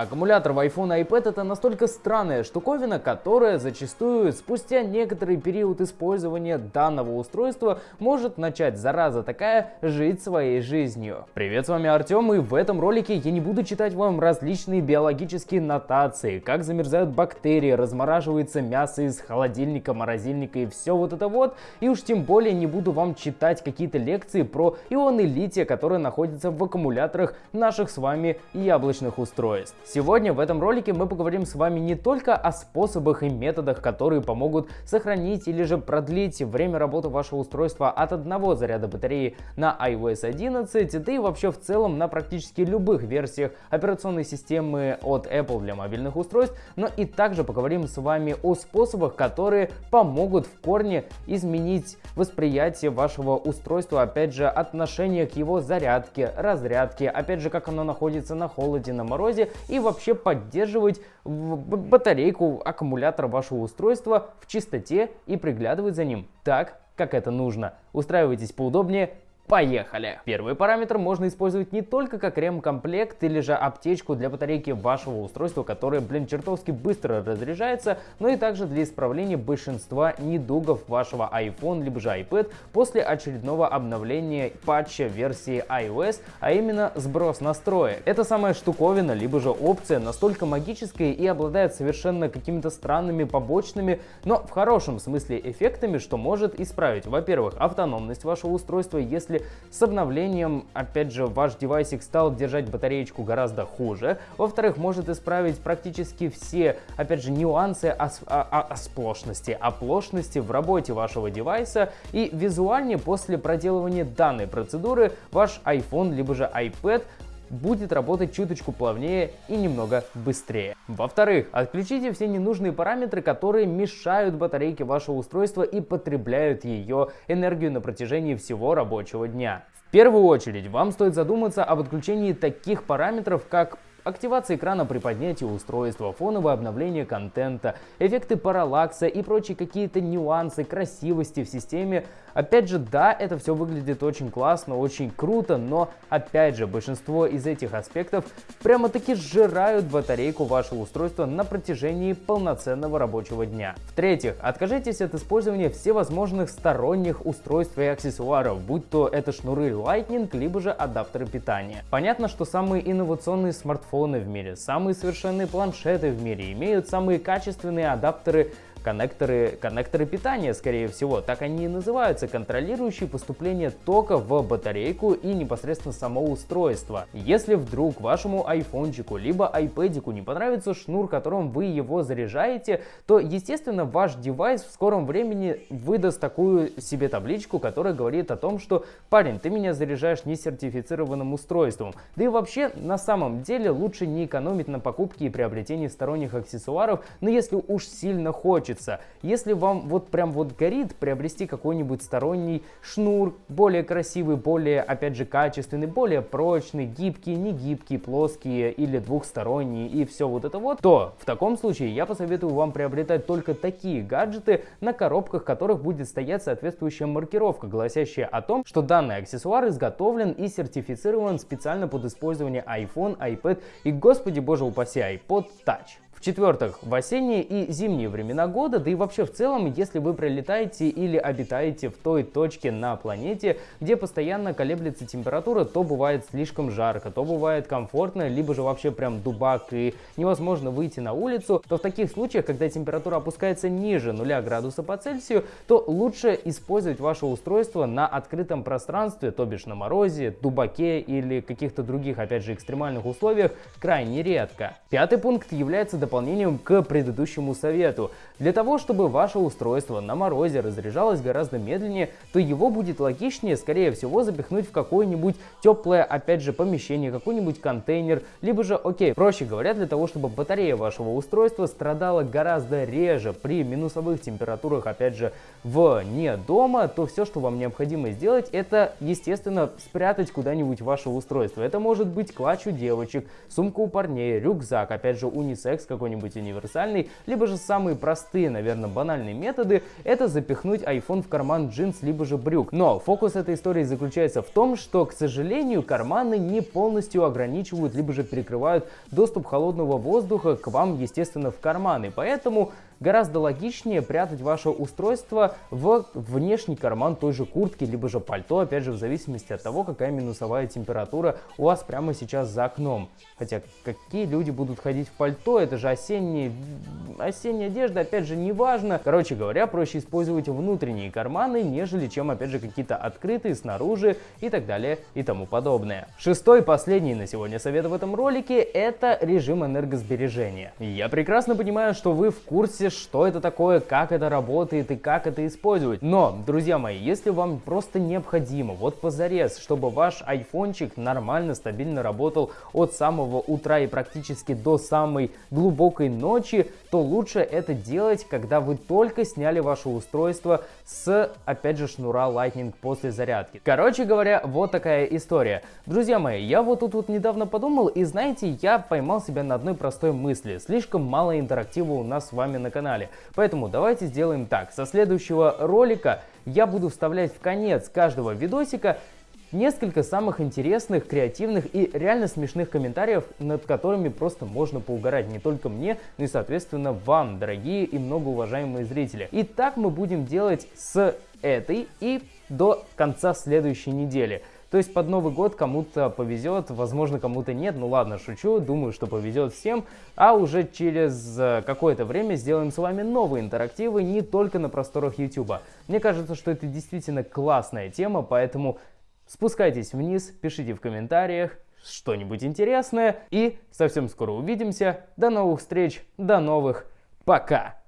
Аккумулятор в iPhone и iPad это настолько странная штуковина, которая зачастую спустя некоторый период использования данного устройства может начать, зараза такая, жить своей жизнью. Привет, с вами Артем и в этом ролике я не буду читать вам различные биологические нотации, как замерзают бактерии, размораживается мясо из холодильника, морозильника и все вот это вот, и уж тем более не буду вам читать какие-то лекции про ионы лития, которые находятся в аккумуляторах наших с вами яблочных устройств. Сегодня в этом ролике мы поговорим с вами не только о способах и методах, которые помогут сохранить или же продлить время работы вашего устройства от одного заряда батареи на iOS 11, да и вообще в целом на практически любых версиях операционной системы от Apple для мобильных устройств, но и также поговорим с вами о способах, которые помогут в корне изменить восприятие вашего устройства, опять же, отношение к его зарядке, разрядке, опять же, как оно находится на холоде, на морозе и вообще поддерживать батарейку, аккумулятор вашего устройства в чистоте и приглядывать за ним так, как это нужно. Устраивайтесь поудобнее Поехали! Первый параметр можно использовать не только как ремкомплект или же аптечку для батарейки вашего устройства, которое, блин, чертовски быстро разряжается, но и также для исправления большинства недугов вашего iPhone либо же iPad после очередного обновления патча версии iOS, а именно сброс настроек. Эта самая штуковина либо же опция настолько магическая и обладает совершенно какими-то странными побочными, но в хорошем смысле эффектами, что может исправить, во-первых, автономность вашего устройства, если с обновлением, опять же, ваш девайсик стал держать батареечку гораздо хуже. Во-вторых, может исправить практически все, опять же, нюансы ос о осплошности, оплошности в работе вашего девайса. И визуальнее после проделывания данной процедуры ваш iPhone либо же iPad будет работать чуточку плавнее и немного быстрее. Во-вторых, отключите все ненужные параметры, которые мешают батарейке вашего устройства и потребляют ее энергию на протяжении всего рабочего дня. В первую очередь вам стоит задуматься об отключении таких параметров, как Активация экрана при поднятии устройства, фоновое обновление контента, эффекты параллакса и прочие какие-то нюансы красивости в системе. Опять же, да, это все выглядит очень классно, очень круто, но опять же, большинство из этих аспектов прямо-таки сжирают батарейку вашего устройства на протяжении полноценного рабочего дня. В-третьих, откажитесь от использования всевозможных сторонних устройств и аксессуаров, будь то это шнуры Lightning, либо же адаптеры питания. Понятно, что самые инновационные смартфоны смартфоны в мире, самые совершенные планшеты в мире, имеют самые качественные адаптеры коннекторы, коннекторы питания, скорее всего, так они и называются, контролирующие поступление тока в батарейку и непосредственно само устройство. Если вдруг вашему айфончику либо айпэдику не понравится шнур, которым вы его заряжаете, то, естественно, ваш девайс в скором времени выдаст такую себе табличку, которая говорит о том, что парень, ты меня заряжаешь несертифицированным устройством. Да и вообще, на самом деле, лучше не экономить на покупке и приобретении сторонних аксессуаров, но если уж сильно хочешь хочется. Если вам вот прям вот горит приобрести какой-нибудь сторонний шнур, более красивый, более, опять же, качественный, более прочный, гибкий, не гибкий, плоские или двухсторонний и все вот это вот, то в таком случае я посоветую вам приобретать только такие гаджеты, на коробках которых будет стоять соответствующая маркировка, гласящая о том, что данный аксессуар изготовлен и сертифицирован специально под использование iPhone, iPad и, господи боже упаси, iPod Touch. В-четвертых, в осенние и зимние времена года, да и вообще в целом, если вы прилетаете или обитаете в той точке на планете, где постоянно колеблется температура, то бывает слишком жарко, то бывает комфортно, либо же вообще прям дубак и невозможно выйти на улицу, то в таких случаях, когда температура опускается ниже 0 градуса по Цельсию, то лучше использовать ваше устройство на открытом пространстве, то бишь на морозе, дубаке или каких-то других, опять же, экстремальных условиях крайне редко. Пятый пункт является дополнением к предыдущему совету. Для того, чтобы ваше устройство на морозе разряжалось гораздо медленнее, то его будет логичнее, скорее всего, запихнуть в какое-нибудь теплое, опять же, помещение, какой-нибудь контейнер, либо же, окей, проще говоря, для того, чтобы батарея вашего устройства страдала гораздо реже при минусовых температурах, опять же, вне дома, то все, что вам необходимо сделать, это, естественно, спрятать куда-нибудь ваше устройство. Это может быть клатч у девочек, сумка у парней, рюкзак, опять же, унисекс, как какой-нибудь универсальный, либо же самые простые, наверное, банальные методы — это запихнуть iPhone в карман джинс, либо же брюк. Но фокус этой истории заключается в том, что, к сожалению, карманы не полностью ограничивают, либо же перекрывают доступ холодного воздуха к вам, естественно, в карманы. Поэтому гораздо логичнее прятать ваше устройство в внешний карман той же куртки, либо же пальто, опять же, в зависимости от того, какая минусовая температура у вас прямо сейчас за окном. Хотя, какие люди будут ходить в пальто, это же осенние, осенняя одежда, опять же, не важно. Короче говоря, проще использовать внутренние карманы, нежели чем, опять же, какие-то открытые снаружи и так далее и тому подобное. Шестой последний на сегодня совет в этом ролике – это режим энергосбережения. Я прекрасно понимаю, что вы в курсе, что это такое, как это работает и как это использовать. Но, друзья мои, если вам просто необходимо, вот позарез, чтобы ваш айфончик нормально, стабильно работал от самого утра и практически до самой глубокой ночи, то лучше это делать, когда вы только сняли ваше устройство с, опять же, шнура Lightning после зарядки. Короче говоря, вот такая история. Друзья мои, я вот тут вот недавно подумал, и знаете, я поймал себя на одной простой мысли. Слишком мало интерактива у нас с вами на канале. Поэтому давайте сделаем так. Со следующего ролика я буду вставлять в конец каждого видосика несколько самых интересных, креативных и реально смешных комментариев, над которыми просто можно поугарать не только мне, но и, соответственно, вам, дорогие и многоуважаемые зрители. И так мы будем делать с этой и до конца следующей недели. То есть под Новый год кому-то повезет, возможно, кому-то нет. Ну ладно, шучу, думаю, что повезет всем. А уже через э, какое-то время сделаем с вами новые интерактивы не только на просторах YouTube. Мне кажется, что это действительно классная тема, поэтому спускайтесь вниз, пишите в комментариях что-нибудь интересное. И совсем скоро увидимся. До новых встреч, до новых, пока!